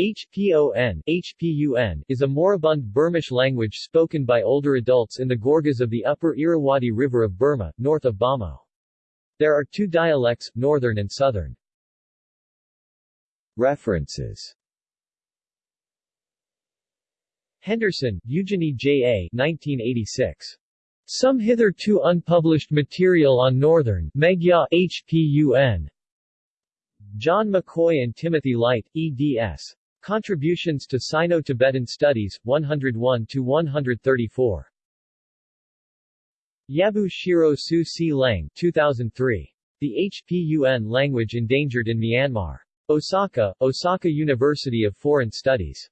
HPON, HPUN is a moribund Burmish language spoken by older adults in the Gorges of the upper Irrawaddy River of Burma, north of Bhamo. There are two dialects, northern and southern. References Henderson, Eugenie J. A. 1986. Some hitherto unpublished material on Northern Megya HPUN. John McCoy and Timothy Light, eds. Contributions to Sino-Tibetan Studies, 101-134. Yabu Shiro Su Si Leng 2003. The HPUN Language Endangered in Myanmar. Osaka, Osaka University of Foreign Studies.